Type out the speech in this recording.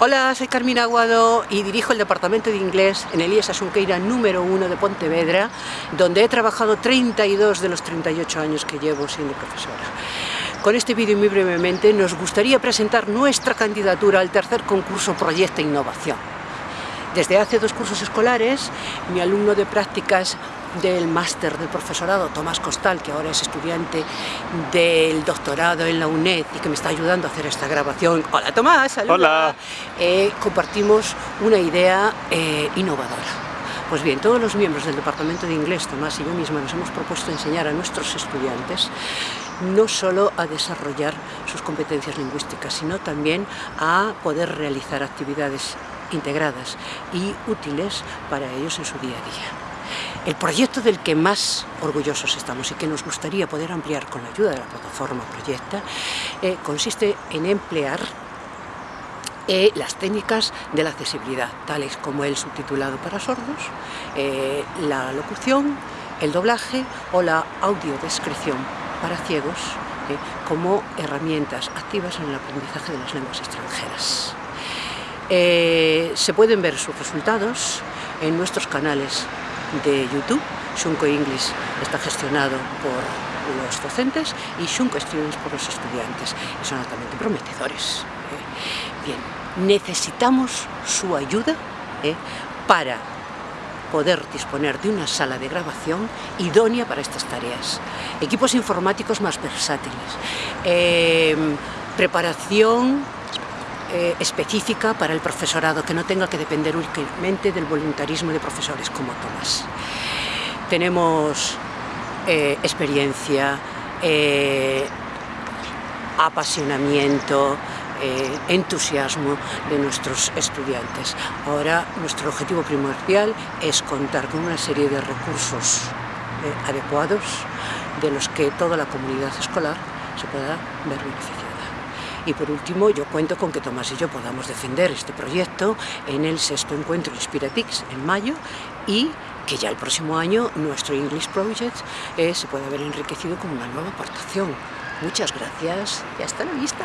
Hola, soy Carmina Aguado y dirijo el Departamento de Inglés en Elías Asunqueira número 1 de Pontevedra, donde he trabajado 32 de los 38 años que llevo siendo profesora. Con este vídeo muy brevemente nos gustaría presentar nuestra candidatura al tercer concurso Proyecto Innovación. Desde hace dos cursos escolares, mi alumno de prácticas del máster del profesorado, Tomás Costal, que ahora es estudiante del doctorado en la UNED y que me está ayudando a hacer esta grabación. Hola Tomás, saluda. Hola. Eh, compartimos una idea eh, innovadora. Pues bien, todos los miembros del Departamento de Inglés, Tomás y yo misma, nos hemos propuesto enseñar a nuestros estudiantes no solo a desarrollar sus competencias lingüísticas, sino también a poder realizar actividades integradas y útiles para ellos en su día a día. El proyecto del que más orgullosos estamos y que nos gustaría poder ampliar con la ayuda de la plataforma Proyecta eh, consiste en emplear eh, las técnicas de la accesibilidad, tales como el subtitulado para sordos, eh, la locución, el doblaje o la audiodescripción para ciegos como herramientas activas en el aprendizaje de las lenguas extranjeras. se pueden ver sus resultados en nuestros canales de YouTube. Shunko English está gestionado por los docentes y Shunko Students por los estudiantes y son altamente prometedores. ¿eh? Bien, necesitamos su ayuda ¿eh? para poder disponer de una sala de grabación idónea para estas tareas. Equipos informáticos más versátiles, eh, preparación eh, específica para el profesorado, que no tenga que depender únicamente del voluntarismo de profesores como Tomás. Tenemos eh, experiencia, eh, apasionamiento, entusiasmo de nuestros estudiantes. Ahora nuestro objetivo primordial es contar con una serie de recursos adecuados de los que toda la comunidad escolar se pueda ver beneficiada. Y por último, yo cuento con que Tomás y yo podamos defender este proyecto en el sexto encuentro Inspiratix en mayo y que ya el próximo año nuestro English Project eh, se pueda ver enriquecido con una nueva aportación. Muchas gracias y hasta la vista.